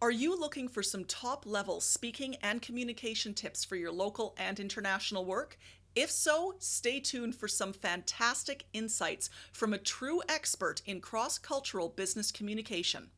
Are you looking for some top level speaking and communication tips for your local and international work? If so, stay tuned for some fantastic insights from a true expert in cross cultural business communication.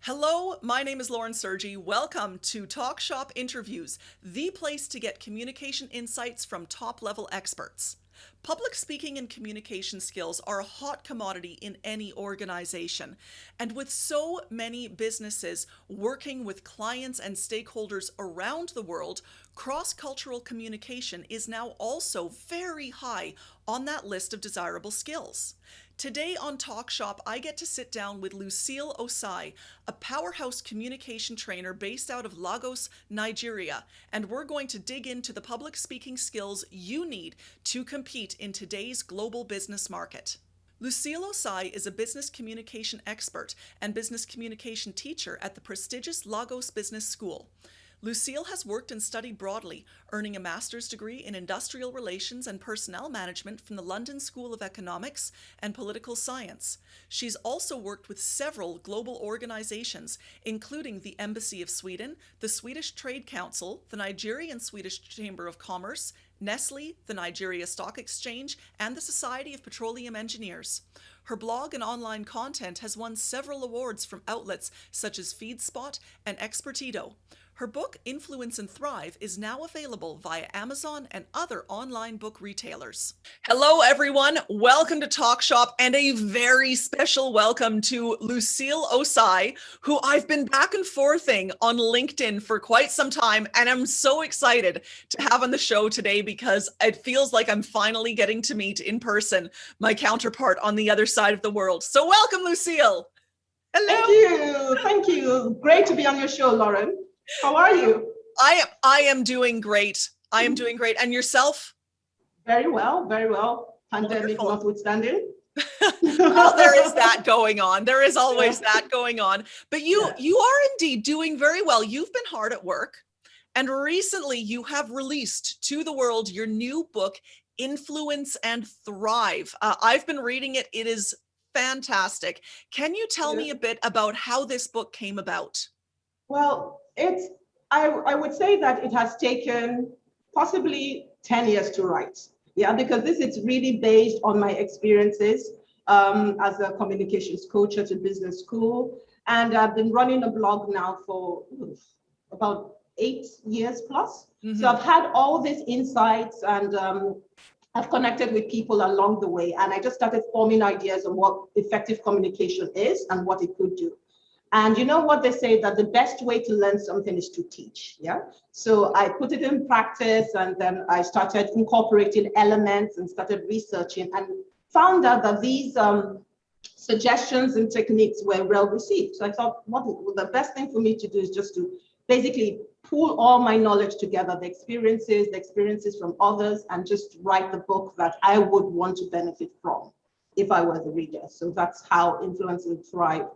Hello, my name is Lauren Sergy. Welcome to Talk Shop Interviews, the place to get communication insights from top level experts. Public speaking and communication skills are a hot commodity in any organization. And with so many businesses working with clients and stakeholders around the world, cross cultural communication is now also very high on that list of desirable skills. Today on Talk Shop, I get to sit down with Lucille Osai, a powerhouse communication trainer based out of Lagos, Nigeria, and we're going to dig into the public speaking skills you need to compete in today's global business market. Lucille Osai is a business communication expert and business communication teacher at the prestigious Lagos Business School. Lucille has worked and studied broadly, earning a master's degree in industrial relations and personnel management from the London School of Economics and Political Science. She's also worked with several global organizations, including the Embassy of Sweden, the Swedish Trade Council, the Nigerian Swedish Chamber of Commerce, Nestle, the Nigeria Stock Exchange, and the Society of Petroleum Engineers. Her blog and online content has won several awards from outlets such as FeedSpot and Expertito. Her book, Influence and Thrive, is now available via Amazon and other online book retailers. Hello, everyone. Welcome to Talk Shop and a very special welcome to Lucille Osai, who I've been back and forthing on LinkedIn for quite some time. And I'm so excited to have on the show today because it feels like I'm finally getting to meet in person my counterpart on the other side of the world. So welcome, Lucille. Hello. Thank you. Thank you. Great to be on your show, Lauren. How are you? I am I am doing great. I am doing great. And yourself? Very well, very well. Pandemic Wonderful. notwithstanding. well, there is that going on. There is always yeah. that going on. But you yeah. you are indeed doing very well. You've been hard at work. And recently you have released to the world your new book, Influence and Thrive. Uh, I've been reading it. It is fantastic. Can you tell yeah. me a bit about how this book came about? Well, it's, I, I would say that it has taken possibly 10 years to write. Yeah, because this is really based on my experiences um, as a communications coach at a business school. And I've been running a blog now for about eight years plus. Mm -hmm. So I've had all these insights and um, I've connected with people along the way. And I just started forming ideas on what effective communication is and what it could do. And you know what they say that the best way to learn something is to teach. Yeah. So I put it in practice and then I started incorporating elements and started researching and found out that these um, suggestions and techniques were well received. So I thought what the best thing for me to do is just to basically pull all my knowledge together, the experiences, the experiences from others, and just write the book that I would want to benefit from if I were the reader. So that's how Influence and Thrive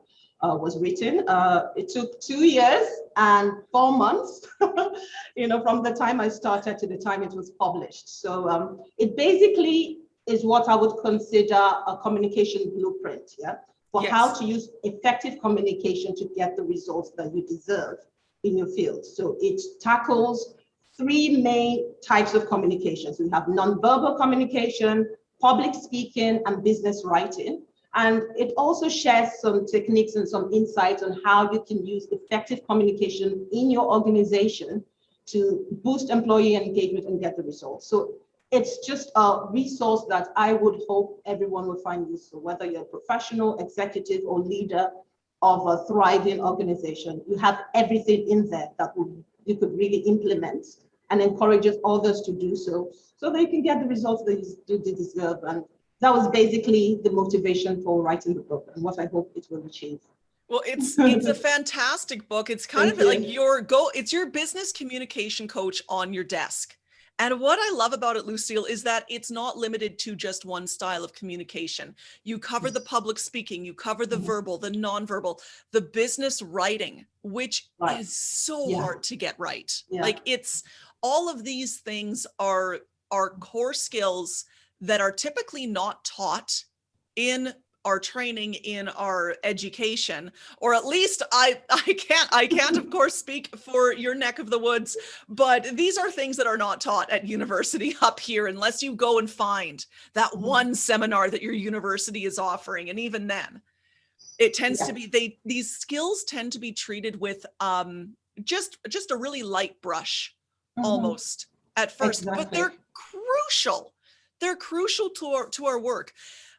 uh, was written. Uh, it took two years and four months, you know, from the time I started to the time it was published. So um, it basically is what I would consider a communication blueprint, yeah, for yes. how to use effective communication to get the results that you deserve in your field. So it tackles three main types of communications. We have nonverbal communication, public speaking, and business writing. And it also shares some techniques and some insights on how you can use effective communication in your organization to boost employee engagement and get the results. So it's just a resource that I would hope everyone will find useful, whether you're a professional, executive, or leader of a thriving organization. You have everything in there that you could really implement and encourages others to do so, so they can get the results that you deserve and that was basically the motivation for writing the book and what I hope it will achieve. Well, it's it's a fantastic book. It's kind Thank of you. like your go. It's your business communication coach on your desk. And what I love about it, Lucille, is that it's not limited to just one style of communication. You cover the public speaking, you cover the mm -hmm. verbal, the nonverbal, the business writing, which right. is so yeah. hard to get right. Yeah. Like it's all of these things are are core skills that are typically not taught in our training in our education or at least i i can't i can't of course speak for your neck of the woods but these are things that are not taught at university up here unless you go and find that Mm-hmm. one seminar that your university is offering and even then it tends to be they these skills tend to be treated with um just just a really light brush Mhm. almost at first but they're crucial they're crucial to our to our work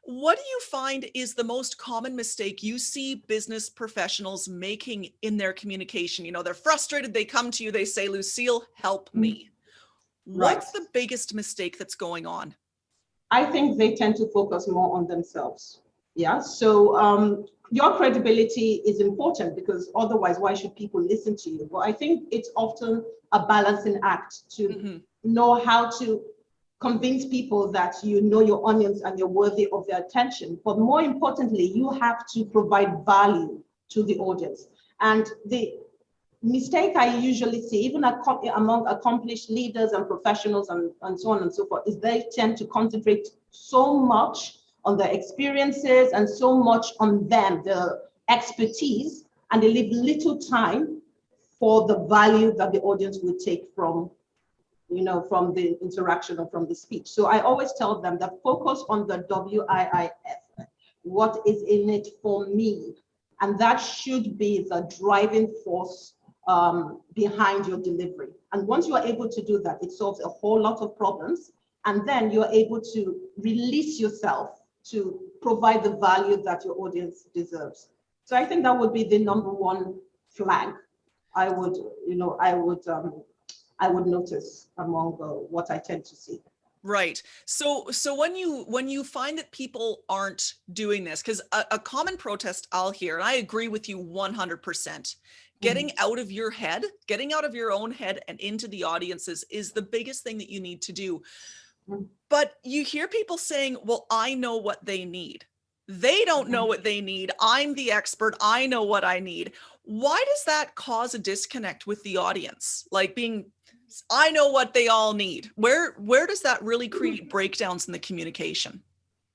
what do you find is the most common mistake you see business professionals making in their communication you know they're frustrated they come to you they say lucille help Mm. me what's the biggest mistake that's going on I think they tend to focus more on themselves. Yeah. So um, your credibility is important because otherwise, why should people listen to you? But I think it's often a balancing act to Mhm. know how to convince people that you know your audience and you're worthy of their attention. But more importantly, you have to provide value to the audience. And the mistake I usually see, even among accomplished leaders and professionals and, and so on and so forth, is they tend to concentrate so much on their experiences and so much on them, the expertise, and they leave little time for the value that the audience would take from you know, from the interaction or from the speech. So I always tell them that focus on the WIIF, what is in it for me. And that should be the driving force um, behind your delivery. And once you are able to do that, it solves a whole lot of problems. And then you're able to release yourself to provide the value that your audience deserves. So I think that would be the number one flag I would, you know, I would um, I would notice among uh, what I tend to see. Right. So so when you when you find that people aren't doing this, because a, a common protest I'll hear, and I agree with you 100%, getting out of your head, getting out of your own head and into the audiences is the biggest thing that you need to do. Mhm. But you hear people saying, well, I know what they need. They don't know Mhm. what they need. I'm the expert. I know what I need. Why does that cause a disconnect with the audience? Like being I know what they all need. Where where does that really create breakdowns in the communication?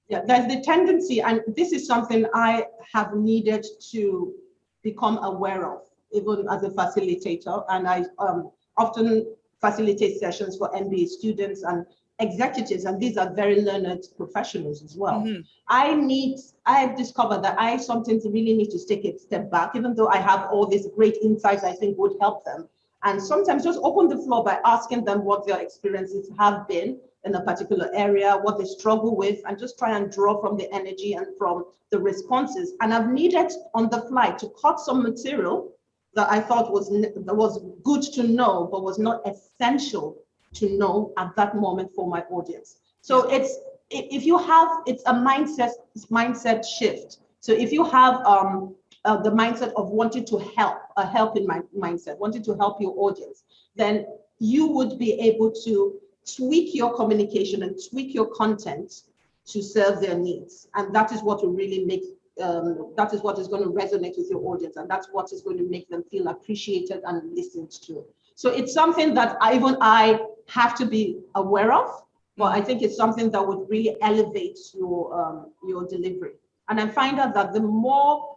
Yeah, there's the tendency, and this is something I have needed to become aware of, even as a facilitator. And I um, often facilitate sessions for MBA students and executives, and these are very learned professionals as well. Mhm. I need, I've discovered that I sometimes really need to take a step back, even though I have all these great insights I think would help them. And sometimes just open the floor by asking them what their experiences have been in a particular area, what they struggle with, and just try and draw from the energy and from the responses. And I've needed on the fly to cut some material that I thought was that was good to know, but was not essential to know at that moment for my audience. So it's if you have it's a mindset mindset shift. So if you have um, uh, the mindset of wanting to help, a helping mind, mindset, wanting to help your audience, then you would be able to tweak your communication and tweak your content to serve their needs. And that is what will really make, um, that is what is going to resonate with your audience. And that's what is going to make them feel appreciated and listened to. So it's something that I, even I have to be aware of, but I think it's something that would really elevate your, um, your delivery. And I find out that the more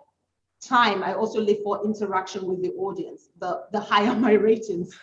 time I also live for interaction with the audience, the, the higher my ratings,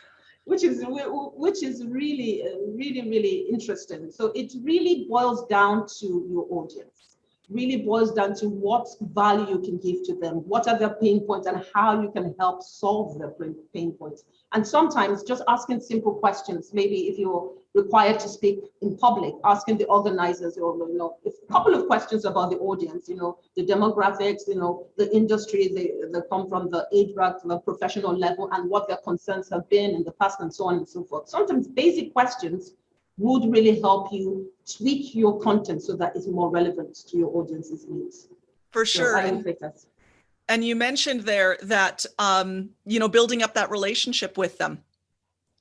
which is which is really, really, really interesting. So it really boils down to your audience, really boils down to what value you can give to them, what are their pain points and how you can help solve their pain- points. And sometimes just asking simple questions, maybe if you're required to speak in public, asking the organizers or, you know, a couple of questions about the audience, you know, the demographics, you know, the industry they, they come from, the age bracket, the professional level, and what their concerns have been in the past, and so on and so forth. Sometimes basic questions would really help you tweak your content so that it's more relevant to your audience's needs. For So sure. I And- would say that's And you mentioned there that, um, you know, building up that relationship with them,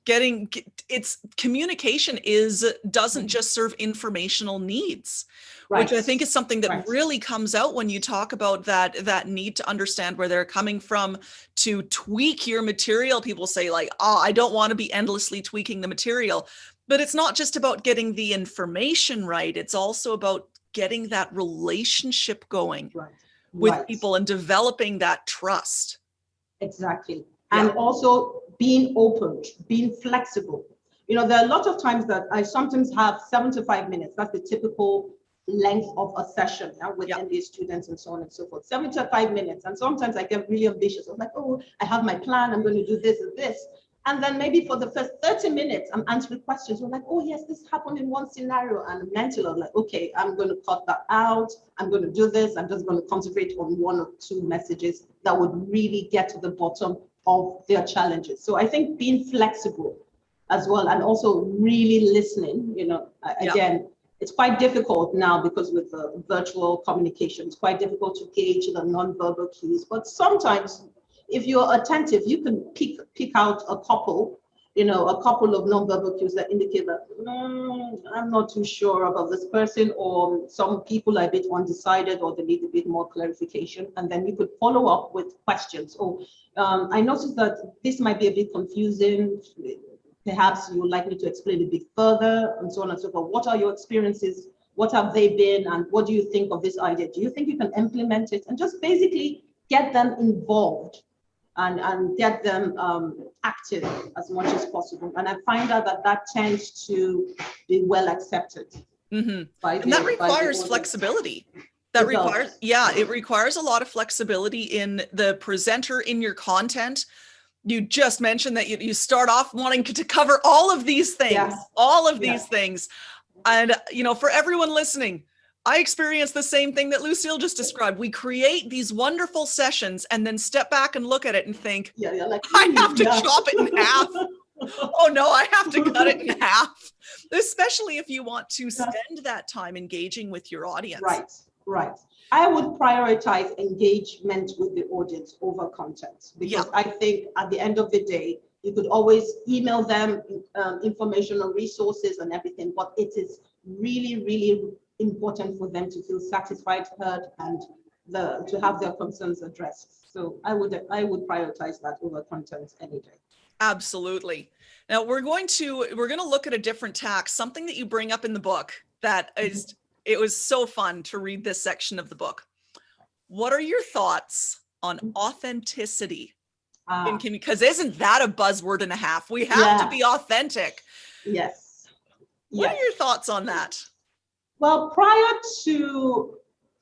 getting it's communication is doesn't just serve informational needs, which I think is something that Right. really comes out when you talk about that that need to understand where they're coming from to tweak your material. People say like, oh, I don't want to be endlessly tweaking the material. But it's not just about getting the information right. It's also about getting that relationship going Right. with Right. people and developing that trust. Exactly. Yeah. And also being open, being flexible. You know, there are a lot of times that I sometimes have seven to five minutes. That's the typical length of a session yeah, with Yeah. MBA students and so on and so forth. Seven to five minutes. And sometimes I get really ambitious. I'm like, oh, I have my plan. I'm going to do this and this. And then maybe for the first 30 minutes, I'm answering questions. I'm like, oh, yes, this happened in one scenario. And mentally, I'm like, okay, I'm going to cut that out. I'm going to do this. I'm just going to concentrate on one or two messages that would really get to the bottom of their challenges. So I think being flexible as well and also really listening, you know, a- Yeah. again, it's quite difficult now because with the virtual communication, it's quite difficult to gauge the nonverbal cues. But sometimes if you're attentive, you can pick pick out a couple, you know, a couple of nonverbal cues that indicate that "Mm, I'm not too sure about this person, or some people are a bit undecided, or they need a bit more clarification, and then you could follow up with questions. Oh, um, I noticed that this might be a bit confusing. Perhaps you would like me to explain a bit further, and so on and so forth. What are your experiences? What have they been, and what do you think of this idea? Do you think you can implement it? And just basically get them involved and, and get them um, active as much as possible. And I find out that that tends to be well accepted hmm by And that the- by requires flexibility. That It does. requires, yeah, it requires a lot of flexibility in the presenter in your content. You just mentioned that you, you start off wanting to cover all of these things, all of these things. And, you know, for everyone listening, I experienced the same thing that Lucille just described. We create these wonderful sessions and then step back and look at it and think, Yeah, yeah, like I have to yeah. chop it in half. oh no, I have to cut it in half. Especially if you want to spend that time engaging with your audience. Right, right. I would prioritize engagement with the audience over content because I think at the end of the day, you could always email them um, information or resources and everything, but it is really, really important for them to feel satisfied, heard, and the to have their concerns addressed. So I would I would prioritize that over content any day. Absolutely. Now we're going to we're going to look at a different tax, something that you bring up in the book that is it was so fun to read this section of the book. What are your thoughts on authenticity Ah, in commu- because isn't that a buzzword and a half? We have Yeah. to be authentic. yes. What Yes. are your thoughts on that? Well, prior to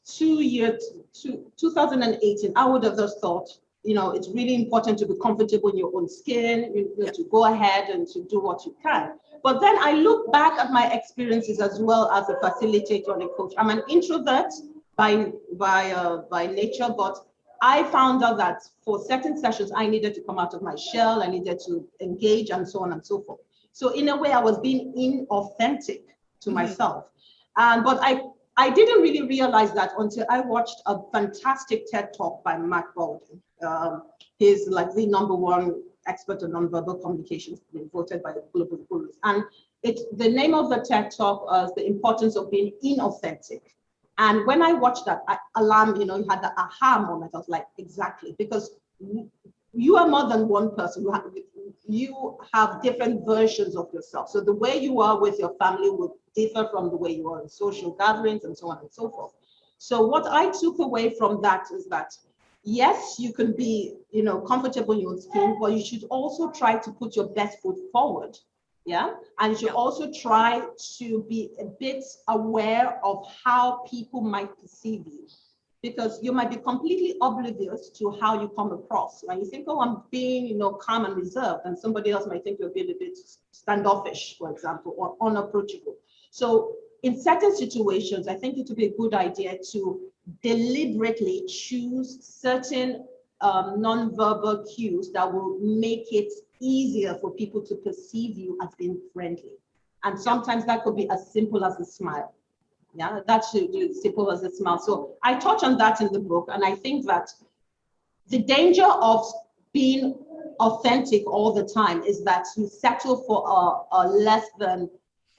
two years, to 2018, I would have just thought, you know, it's really important to be comfortable in your own skin, you know, Yeah. to go ahead and to do what you can. But then I look back at my experiences as well as a facilitator and a coach. I'm an introvert by by uh, by nature, but I found out that for certain sessions, I needed to come out of my shell, I needed to engage and so on and so forth. So in a way, I was being inauthentic to Mhm. myself. And but I I didn't really realize that until I watched a fantastic TED talk by Mark Bowden. Um, he's like the number one expert on nonverbal communications, voted by the Global Gurus. And it's the name of the TED talk was the importance of being inauthentic. And when I watched that, I, alarm, you know, you had the aha moment. I was like, exactly, because you- are more than one person. You have, you have different versions of yourself. So the way you are with your family would differ from the way you are in social gatherings and so on and so forth. So what I took away from that is that yes, you can be, you know, comfortable in your own skin, but you should also try to put your best foot forward. Yeah. And you should Yeah. also try to be a bit aware of how people might perceive you. Because you might be completely oblivious to how you come across. When you think, oh, I'm being, you know, calm and reserved, and somebody else might think you're being a bit standoffish, for example, or unapproachable. So in certain situations, I think it would be a good idea to deliberately choose certain um, non-verbal cues that will make it easier for people to perceive you as being friendly. And sometimes that could be as simple as a smile. Yeah, that should be as simple as a smile. So I touch on that in the book, and I think that the danger of being authentic all the time is that you settle for a, a less than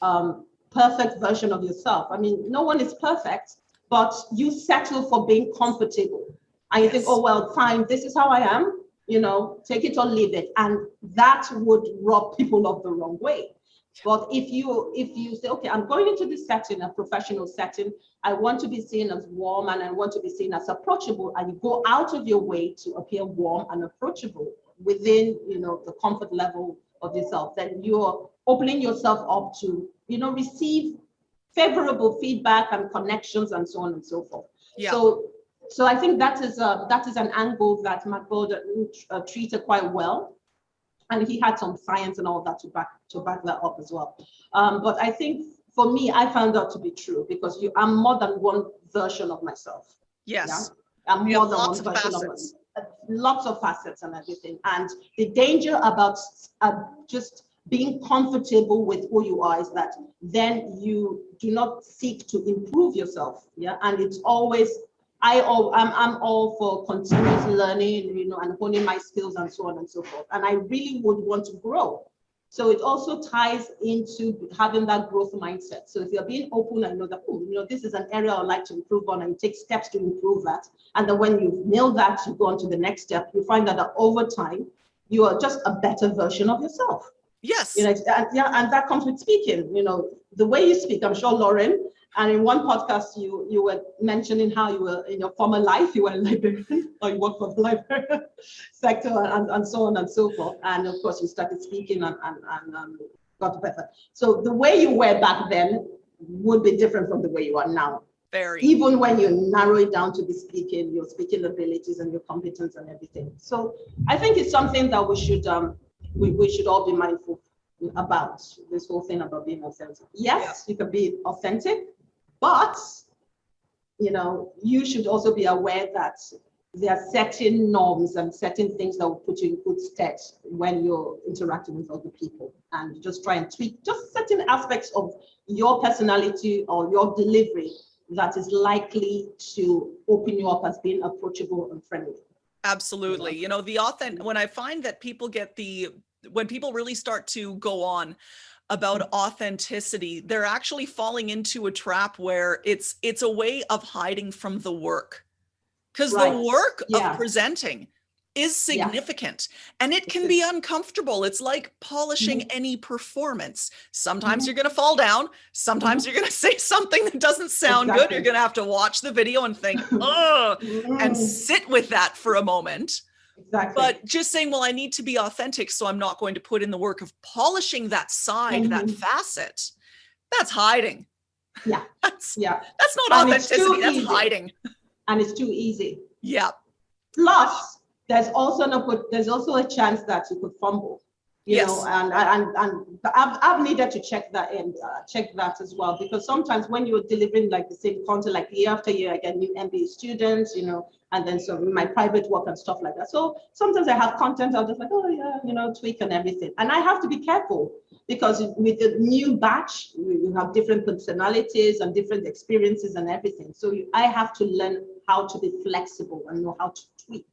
um, perfect version of yourself. I mean, no one is perfect, but you settle for being comfortable. And you think, oh, well, fine, this is how I am, you know, take it or leave it. And that would rob people of the wrong way. But if you if you say, okay, I'm going into this setting, a professional setting, I want to be seen as warm and I want to be seen as approachable, and you go out of your way to appear warm and approachable within you know the comfort level of yourself, then you're opening yourself up to you know receive favorable feedback and connections and so on and so forth. Yeah. So so I think that is a, that is an angle that Mark uh, treated quite well and he had some science and all that to back to back that up as well. Um, but I think for me, I found out to be true because you I'm more than one version of myself. Yes. Yeah? I'm more than one version of myself. Lots of facets and everything. And the danger about uh, just being comfortable with who you are is that then you do not seek to improve yourself. Yeah. And it's always I all I'm, I'm all for continuous learning, you know, and honing my skills and so on and so forth. And I really would want to grow. So it also ties into having that growth mindset. So if you're being open and know that, oh, you know, this is an area I'd like to improve on and you take steps to improve that. And then when you've nailed that, you go on to the next step, you find that, that over time, you are just a better version of yourself. Yes. You know, and, yeah, and that comes with speaking, you know, the way you speak, I'm sure Lauren, and in one podcast, you you were mentioning how you were in your former life, you were a librarian or you worked for the library sector and, and so on and so forth. And of course, you started speaking and, and, and um, got better. So the way you were back then would be different from the way you are now. Very. Even when you narrow it down to the speaking, your speaking abilities and your competence and everything. So I think it's something that we should um we, we should all be mindful about this whole thing about being authentic. Yes, yeah. you can be authentic, but, you know, you should also be aware that there are certain norms and certain things that will put you in good stead when you're interacting with other people and just try and tweak just certain aspects of your personality or your delivery that is likely to open you up as being approachable and friendly. Absolutely. You know, the authentic, when I find that people get the, when people really start to go on about authenticity, they're actually falling into a trap where it's it's a way of hiding from the work. Because right. the work yeah. of presenting is significant yeah. and it can be uncomfortable. It's like polishing mm -hmm. any performance. Sometimes mm -hmm. you're going to fall down. Sometimes mm -hmm. you're going to say something that doesn't sound exactly. good. You're going to have to watch the video and think, oh, and sit with that for a moment. Exactly. But just saying, well, I need to be authentic, so I'm not going to put in the work of polishing that side, mm -hmm. that mm-hmm. facet. That's hiding. Yeah. that's yeah. That's not and authenticity. That's easy. hiding. And it's too easy. Yeah. Plus, there's also no there's also a chance that you could fumble you yes. know, and, and, and I've, I've needed to check that and uh, check that as well, because sometimes when you're delivering like the same content, like year after year, I get new MBA students, you know, and then so my private work and stuff like that. So sometimes I have content, I'll just like, oh yeah, you know, tweak and everything. And I have to be careful because with the new batch, you have different personalities and different experiences and everything. So I have to learn how to be flexible and know how to tweak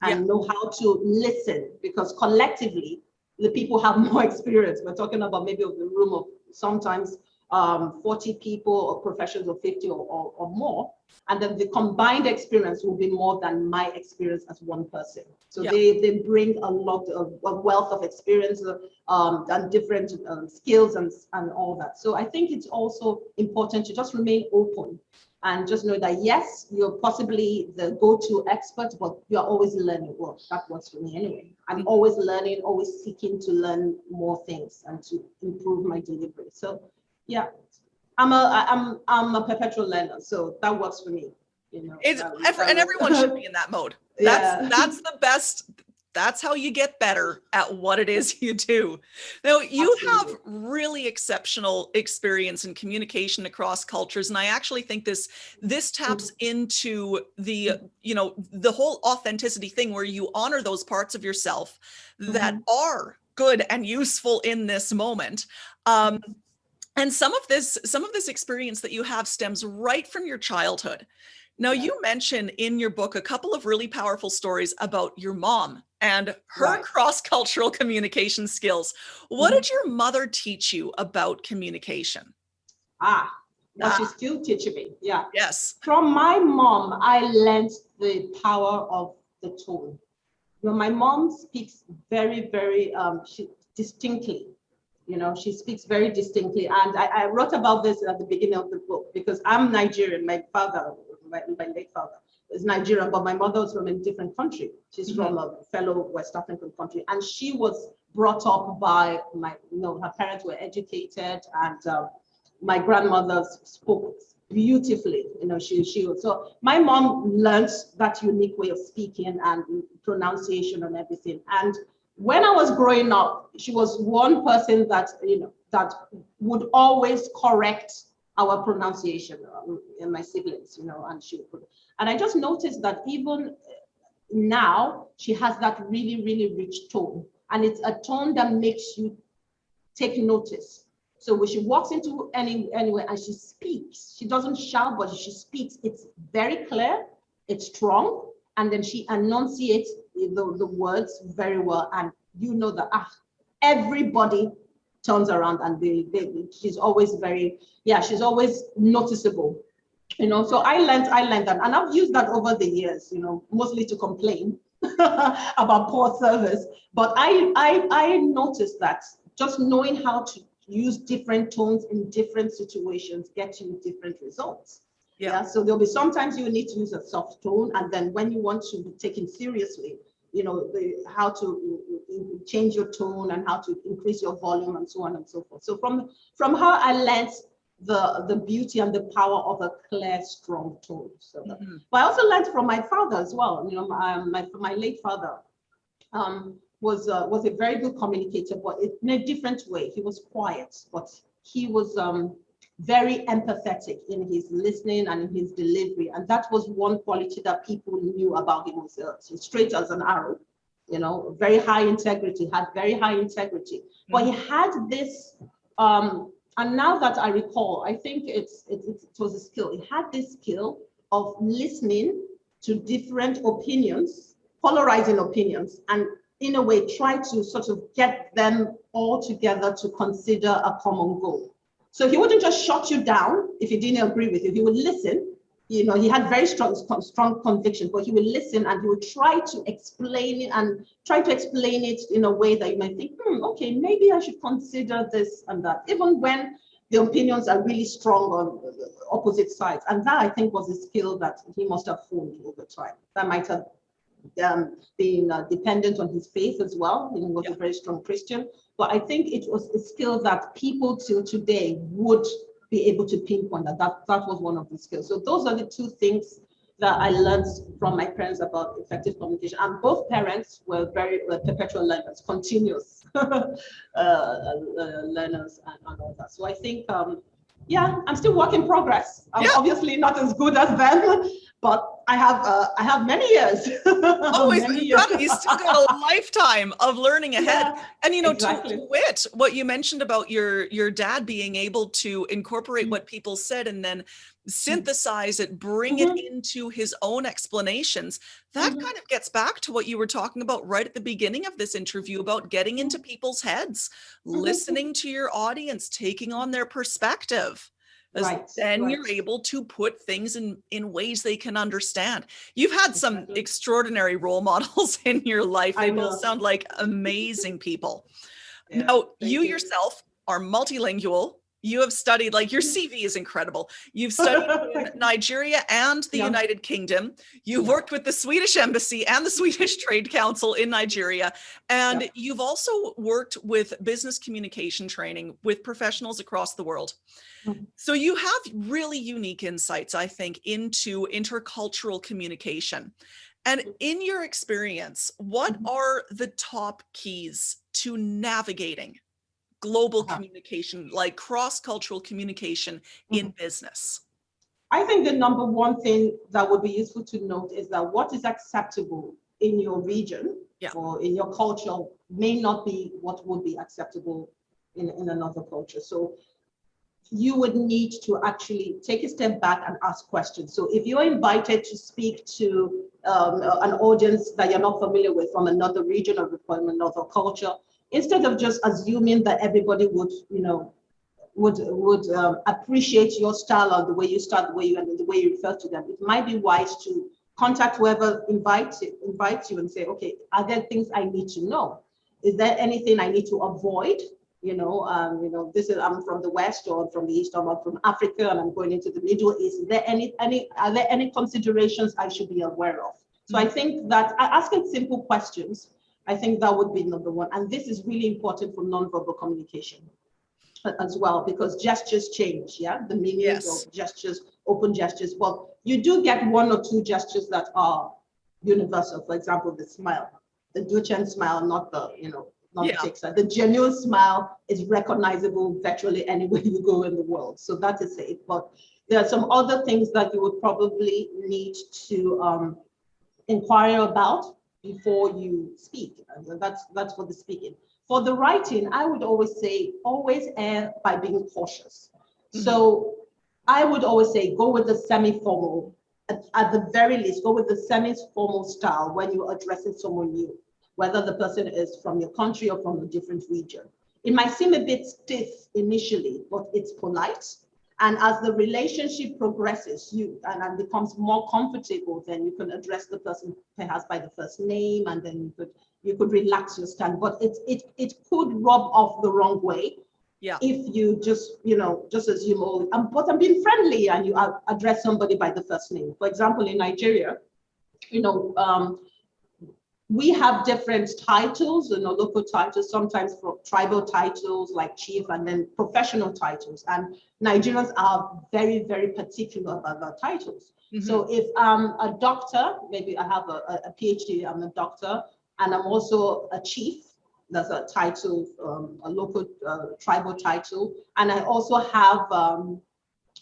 and yeah. know how to listen because collectively the people have more experience. We're talking about maybe of the room of sometimes um, 40 people or professions of 50 or, or, or, more. And then the combined experience will be more than my experience as one person. So they, they bring a lot of a wealth of experience um, and different um, skills and, and all that. So I think it's also important to just remain open and just know that yes, you're possibly the go-to expert, but you're always learning. Well, that works for me anyway. I'm always learning, always seeking to learn more things and to improve my delivery. So yeah, I'm a I'm I'm a perpetual learner, so that works for me. You know, it's um, and everyone should be in that mode. That's yeah. that's the best that's how you get better at what it is you do. Now, you Absolutely. have really exceptional experience in communication across cultures. And I actually think this this taps mm-hmm. into the, mm-hmm. you know, the whole authenticity thing where you honor those parts of yourself that mm -hmm. are good and useful in this moment. Um, mm-hmm. and some of this, some of this experience that you have stems right from your childhood. Now, you mention in your book a couple of really powerful stories about your mom and her right. cross-cultural communication skills. What mm -hmm. did your mother teach you about communication? Ah, well, ah. she's still teaching me. Yeah. Yes. From my mom, I learned the power of the tone. You know, my mom speaks very, very um, she, distinctly. You know, she speaks very distinctly. And I, I wrote about this at the beginning of the book because I'm Nigerian. My father, my, my late father, is Nigerian, but my mother was from a different country. She's mm -hmm. from a fellow West African country. And she was brought up by my, you know, her parents were educated and um, my grandmother spoke beautifully. You know, she she was so my mom learned that unique way of speaking and pronunciation and everything. And when I was growing up, she was one person that you know that would always correct our pronunciation um, in my siblings, you know, and she would and I just noticed that even now, she has that really, really rich tone. And it's a tone that makes you take notice. So when she walks into any anywhere and she speaks, she doesn't shout, but she speaks. It's very clear, it's strong, and then she enunciates the, the words very well. And you know that ah, everybody turns around and they, they, she's always very, yeah, she's always noticeable you know so i learned i learned that and i've used that over the years you know mostly to complain about poor service but i i i noticed that just knowing how to use different tones in different situations get you different results yeah. yeah. so there'll be sometimes you need to use a soft tone and then when you want to be taken seriously you know the how to change your tone and how to increase your volume and so on and so forth so from from how i learned the, the beauty and the power of a clear, strong tone. So, mm -hmm. but I also learned from my father as well. You know, my, my, my late father um, was uh, was a very good communicator, but in a different way. He was quiet, but he was um, very empathetic in his listening and in his delivery. And that was one quality that people knew about him was uh, straight as an arrow, you know, very high integrity, had very high integrity. But he had this um, and now that I recall, I think it's, it, it was a skill. He had this skill of listening to different opinions, polarizing opinions, and in a way try to sort of get them all together to consider a common goal. So he wouldn't just shut you down if he didn't agree with you. He would listen. You know, he had very strong, strong conviction, but he would listen and he would try to explain it and try to explain it in a way that you might think, hmm, okay, maybe I should consider this and that, even when the opinions are really strong on opposite sides. And that I think was a skill that he must have honed over time. That might have um, been uh, dependent on his faith as well. He was yeah. a very strong Christian. But I think it was a skill that people till today would be able to pinpoint that, that that was one of the skills. So those are the two things that I learned from my parents about effective communication. And both parents were very uh, perpetual learners, continuous uh, uh, learners and, and, all that. So I think, um, yeah, I'm still work in progress. I'm yeah. obviously not as good as them, but I have uh, I have many years. Always, many years. you still got a lifetime of learning ahead. Yeah, and you know, exactly. to wit, what you mentioned about your your dad being able to incorporate mm -hmm. what people said and then mm. synthesize it, bring mm -hmm. it mm-hmm. into his own explanations. That mm -hmm. kind of gets back to what you were talking about right at the beginning of this interview about getting into people's heads, mm-hmm. listening to your audience, taking on their perspective right, then right. you're able to put things in in ways they can understand. You've had some exactly. extraordinary role models in your life. They both sound like amazing people. Yeah, now you, you yourself are multilingual you have studied like your. CV is incredible. You've studied in Nigeria and the yeah. United Kingdom. You've yeah. worked with the Swedish embassy and the Swedish Trade Council in Nigeria. And yeah. you've also worked with business communication training with professionals across the world. Mm -hmm. So you have really unique insights, I think, into intercultural communication. And mm-hmm. in your experience, what mm -hmm. are the top keys to navigating global -huh. communication, like cross-cultural communication mm -hmm. in mm-hmm. business? I think the number one thing that would be useful to note is that what is acceptable in your region yeah. or in your culture may not be what would be acceptable in, in another culture. So you would need to actually take a step back and ask questions. So if you're invited to speak to um, an audience that you're not familiar with from another region or from another culture, instead of just assuming that everybody would, you know, would would um, appreciate your style or the way you start, the way you and the way you refer to them, it might be wise to contact whoever invites invites you and say, okay, are there things I need to know? Is there anything I need to avoid? you know, um, you know, this is I'm from the West or from the East or I'm from Africa and I'm going into the Middle East. Is there any any are there any considerations I should be aware of? So I think that asking simple questions, I think that would be number one. And this is really important for nonverbal communication as well, because gestures change, yeah? The meaning yes. of gestures, open gestures. Well, you do get one or two gestures that are universal. For example, the smile, the Duchenne smile, not the, you know, not yeah. the The genuine smile is recognizable virtually anywhere you go in the world. So that is it. But there are some other things that you would probably need to um, inquire about before you speak. And that's that's for the speaking. For the writing, I would always say always err by being cautious. Mm -hmm. So I would always say go with the semi-formal, at, at, the very least, go with the semi-formal style when you're addressing someone new, whether the person is from your country or from a different region. It might seem a bit stiff initially, but it's polite and as the relationship progresses, you and, and becomes more comfortable, then you can address the person perhaps by the first name, and then you could you could relax your stand. But it it it could rub off the wrong way. Yeah. If you just, you know, just assume, oh, um, but I'm being friendly and you address somebody by the first name. For example, in Nigeria, you know, um, we have different titles, you know, local titles, sometimes tribal titles like chief and then professional titles. And Nigerians are very, very particular about their titles. Mm -hmm. So if I'm a doctor, maybe I have a, a, PhD, I'm a doctor, and I'm also a chief, that's a title, um, a local uh, tribal title. And I also have, um,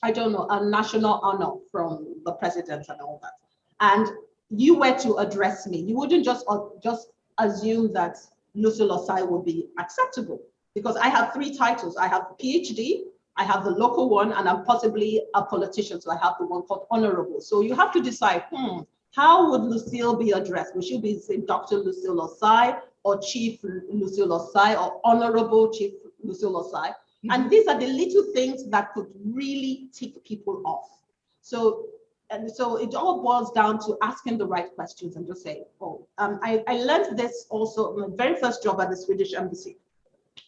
I don't know, a national honor from the president and all that. And you were to address me, you wouldn't just uh, just assume that Lucille Osai would be acceptable because I have three titles. I have PhD, I have the local one, and I'm possibly a politician. So I have the one called honorable. So you have to decide, hmm, how would Lucille be addressed? Would she be say Dr. Lucille Osai or Chief Lucille Osai or Honorable Chief Lucille Osai? Mm -hmm. And these are the little things that could really tick people off. So and so it all boils down to asking the right questions and just say, oh, um, I, I learned this also my very first job at the Swedish embassy.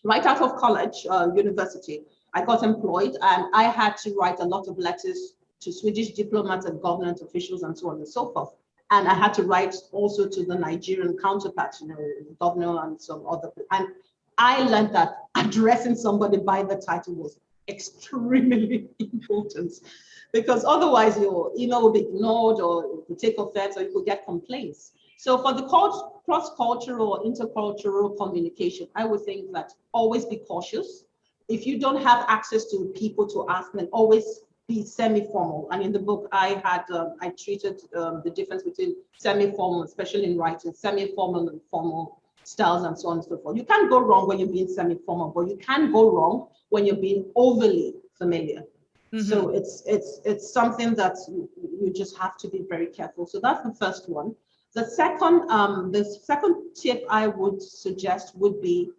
Right out of college, uh, university, I got employed and I had to write a lot of letters to Swedish diplomats and government officials and so on and so forth. And I had to write also to the Nigerian counterparts, you know, governor and some other, and I learned that addressing somebody by the title was extremely important because otherwise your email will be ignored or it could take offense or you could get complaints. So for the cross-cultural or intercultural communication, I would think that always be cautious. If you don't have access to people to ask, then always be semi-formal. And in the book, I had um, I treated um, the difference between semi-formal, especially in writing, semi-formal and formal styles and so on and so forth. You can't go wrong when you're being semi-formal, but you can go wrong when you're being overly familiar. Mm -hmm. So it's it's it's something that you just have to be very careful. So that's the first one. The second um, the second tip I would suggest would be,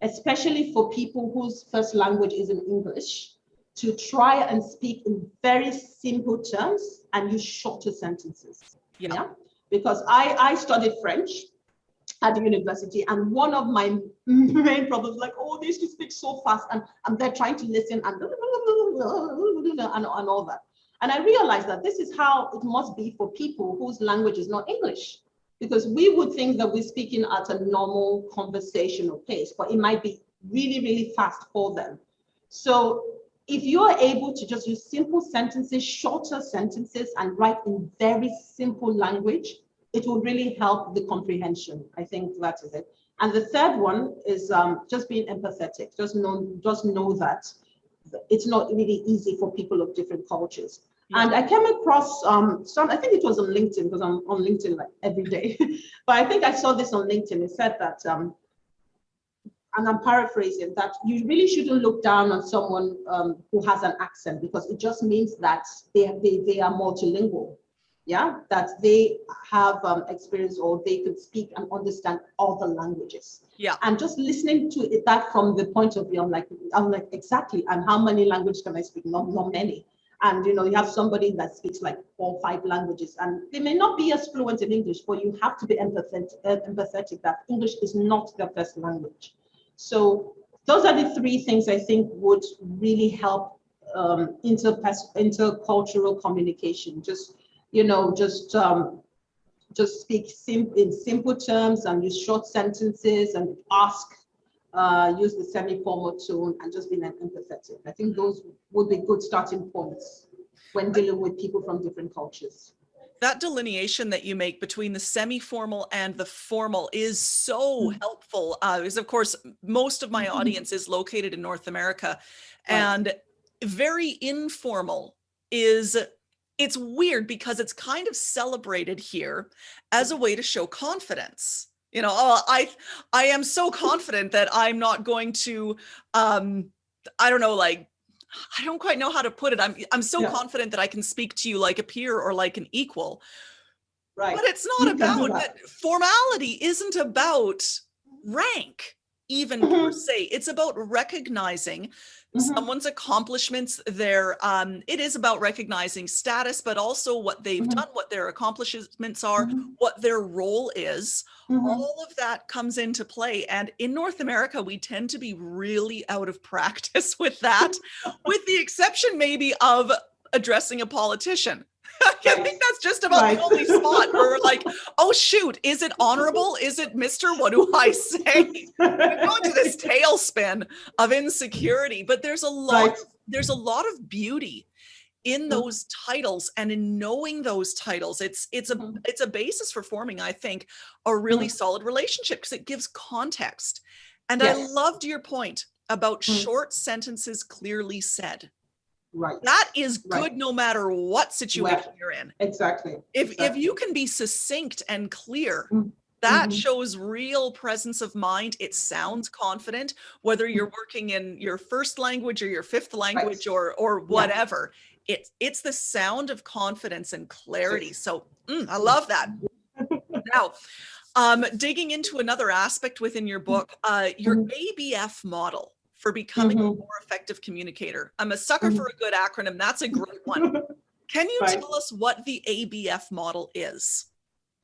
especially for people whose first language is in English, to try and speak in very simple terms and use shorter sentences. Yeah. yeah? Because I I studied French at the university. And one of my main problems, like, oh, they used to speak so fast, and, and they're trying to listen and, and, and all that. And I realized that this is how it must be for people whose language is not English, because we would think that we're speaking at a normal conversational pace, but it might be really, really fast for them. So if you're able to just use simple sentences, shorter sentences, and write in very simple language, it will really help the comprehension. I think that is it. And the third one is um, just being empathetic. Just know, just know that it's not really easy for people of different cultures. Yeah. And I came across um, some, I think it was on LinkedIn because I'm on LinkedIn like every day. but I think I saw this on LinkedIn. It said that, um, and I'm paraphrasing, that you really shouldn't look down on someone um, who has an accent because it just means that they, they, they are multilingual yeah, that they have um, experience or they could speak and understand all the languages. Yeah. And just listening to it, that from the point of view, I'm like, I'm like, exactly. And how many languages can I speak? Not, not many. And you know, you have somebody that speaks like four, five languages, and they may not be as fluent in English, but you have to be empathetic, uh, empathetic that English is not their first language. So those are the three things I think would really help um, inter intercultural communication. Just, you know, just um, just speak sim in simple terms and use short sentences and ask, uh, use the semi-formal tone and just be empathetic. I think those would be good starting points when dealing with people from different cultures that delineation that you make between the semi-formal and the formal is so mm. helpful uh, because of course most of my mm-hmm. audience is located in North America and very informal is it's weird because it's kind of celebrated here as a way to show confidence you know oh, i i am so confident that i'm not going to um i don't know like I don't quite know how to put it. I'm I'm so yeah. confident that I can speak to you like a peer or like an equal. Right. But it's not you about that. formality isn't about rank even mm -hmm. per se. It's about recognizing Mm -hmm. someone's accomplishments their um it is about recognizing status but also what they've mm -hmm. done what their accomplishments are mm -hmm. what their role is mm-hmm. all of that comes into play and in north america we tend to be really out of practice with that with the exception maybe of addressing a politician I think that's just about right. the only spot where like, oh shoot, is it honorable? Is it Mr. What do I say? We're going to this tailspin of insecurity, but there's a lot, right. there's a lot of beauty in mm-hmm. those titles and in knowing those titles it's it's a mm-hmm. it's a basis for forming i think a really mm. solid relationship because it gives context and yes. i loved your point about short sentences clearly said Right. That is good right. no matter what situation right. you're in. Exactly. If exactly. if you can be succinct and clear, mm -hmm. that mm-hmm. shows real presence of mind. It sounds confident, whether you're mm-hmm. working in your first language or your fifth language right. or or whatever. Yeah. It's it's the sound of confidence and clarity. So mm, I love that. now, um, digging into another aspect within your book, uh, your mm -hmm. ABF model for becoming mm -hmm. a mm-hmm. more effective communicator. I'm a sucker mm -hmm. for a good acronym. That's a great one. Can you right. tell us what the ABF model is?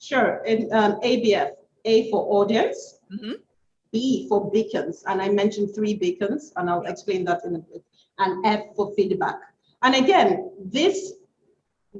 Sure. Um, ABF, A for audience, mm -hmm. B for beacons, and I mentioned three beacons, and I'll explain that in a bit, and F for feedback. And again, this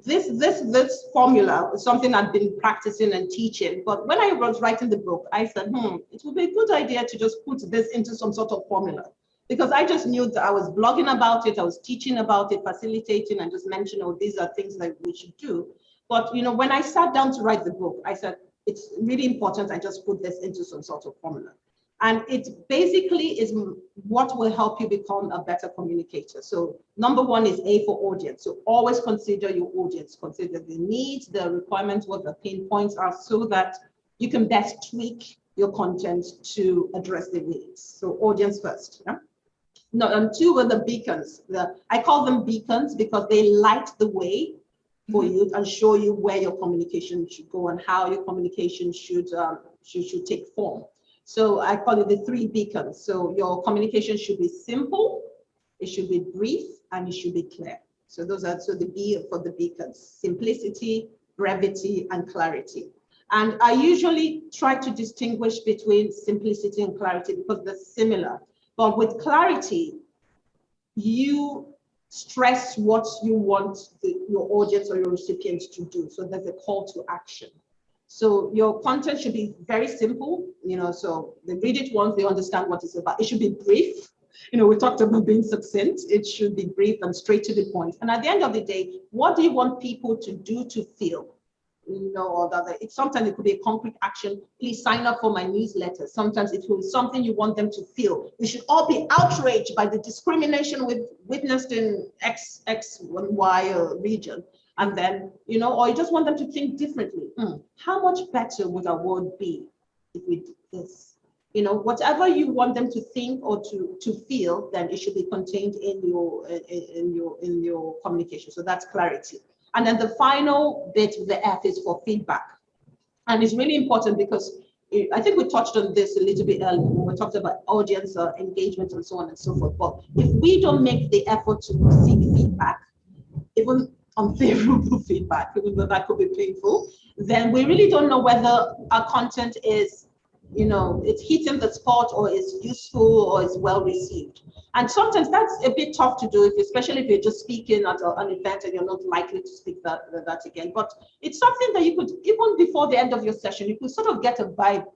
this this this formula is something I've been practicing and teaching. But when I was writing the book, I said, hmm, it would be a good idea to just put this into some sort of formula because I just knew that I was blogging about it, I was teaching about it, facilitating, and just mentioned, oh, these are things that we should do. But you know, when I sat down to write the book, I said, it's really important I just put this into some sort of formula. And it basically is what will help you become a better communicator. So number one is A for audience. So always consider your audience, consider the needs, the requirements, what the pain points are so that you can best tweak your content to address the needs. So audience first. Yeah? No, and two were the beacons. The, I call them beacons because they light the way for mm-hmm. you and show you where your communication should go and how your communication should, um, should, should take form. So I call it the three beacons. So your communication should be simple, it should be brief, and it should be clear. So those are so the B for the beacons, simplicity, brevity, and clarity. And I usually try to distinguish between simplicity and clarity because they're similar. But with clarity, you stress what you want the, your audience or your recipients to do. So there's a call to action. So your content should be very simple, you know, so they read it once, they understand what it's about. It should be brief. You know, we talked about being succinct. It should be brief and straight to the point. And at the end of the day, what do you want people to do to feel? You know, or that it's sometimes it could be a concrete action. Please sign up for my newsletter. Sometimes it will be something you want them to feel. We should all be outraged by the discrimination we've witnessed in X, X, Y region. And then, you know, or you just want them to think differently. Mm, how much better would our world be if we did this? You know, whatever you want them to think or to to feel, then it should be contained in your in, in your in your communication. So that's clarity. And then the final bit, of the F is for feedback. And it's really important because I think we touched on this a little bit earlier when we talked about audience uh, engagement and so on and so forth. But if we don't make the effort to seek feedback, even unfavorable feedback, even though that could be painful, then we really don't know whether our content is you know, it's hitting the spot or is useful or is well received. And sometimes that's a bit tough to do, if, especially if you're just speaking at a, an event and you're not likely to speak that, that again. But it's something that you could, even before the end of your session, you could sort of get a vibe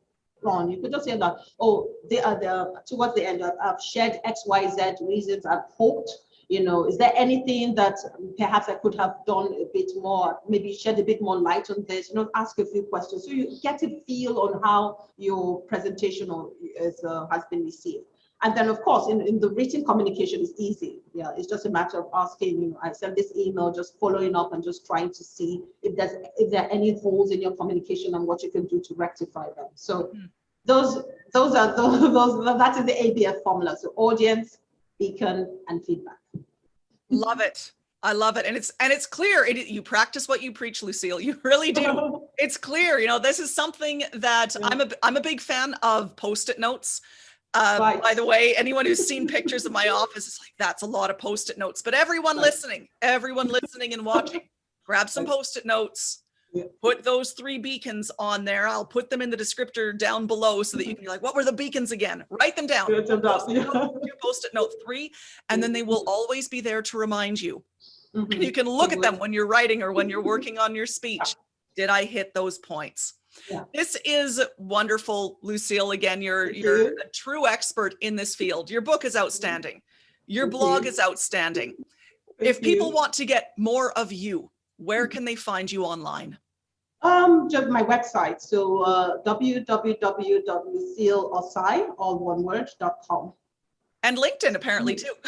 on. You could just say that, oh, they are the, towards the end, I've shared X, Y, Z reasons I've hoped you know, is there anything that perhaps I could have done a bit more, maybe shed a bit more light on this, you know, ask a few questions so you get a feel on how your presentation is, uh, has been received. And then, of course, in, in the written communication is easy. Yeah, it's just a matter of asking, you know, I send this email, just following up and just trying to see if there's if there are any holes in your communication and what you can do to rectify them. So mm. those those are those, those that is the ABF formula. So audience, beacon, and feedback. Love it. I love it. And it's and it's clear. It, you practice what you preach, Lucille. You really do. it's clear. You know, this is something that yeah. I'm a I'm a big fan of post-it notes. Um, right. By the way, anyone who's seen pictures of my office is like, that's a lot of post-it notes. But everyone right. listening, everyone listening and watching, grab some post-it notes, Put those three beacons on there. I'll put them in the descriptor down below so that you can be like, what were the beacons again? Write them down. Post-it note three, and then they will always be there to remind you. Mm -hmm. You can look at them when you're writing or when you're working on your speech. Did I hit those points? Yeah. This is wonderful, Lucille. Again, you're you're a true expert in this field. Your book is outstanding. Your blog is outstanding. If people want to get more of you, where can they find you online? Um, just my website. So uh, www.lucilleosai, all one word, com. And LinkedIn apparently too.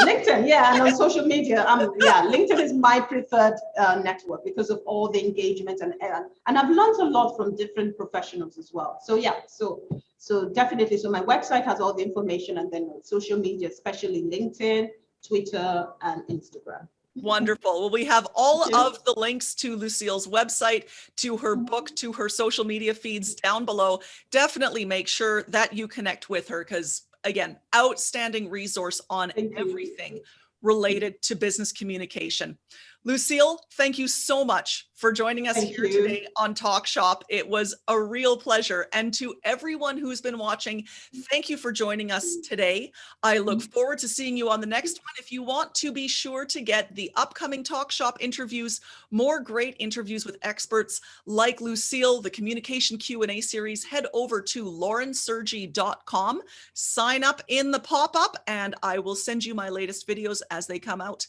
LinkedIn, yeah, and on social media, um, yeah, LinkedIn is my preferred uh, network because of all the engagement and and and I've learned a lot from different professionals as well. So yeah, so so definitely, so my website has all the information, and then social media, especially LinkedIn, Twitter, and Instagram. Wonderful. Well, we have all of the links to Lucille's website, to her book, to her social media feeds down below. Definitely make sure that you connect with her because again, outstanding resource on everything related to business communication. Lucille, thank you so much for joining us Thank here you. today on Talk Shop. It was a real pleasure. And to everyone who's been watching, thank you for joining us today. I look mm-hmm. forward to seeing you on the next one. If you want to be sure to get the upcoming Talk Shop interviews, more great interviews with experts like Lucille, the communication Q&A series, head over to laurensergy.com, sign up in the pop-up, and I will send you my latest videos as they come out.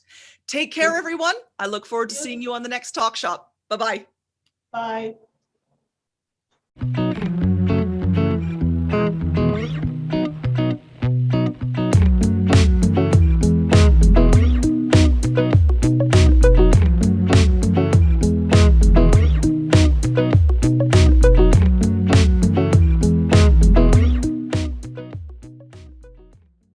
Take care, everyone. I look forward to seeing you on the next talk shop. Bye-bye. Bye.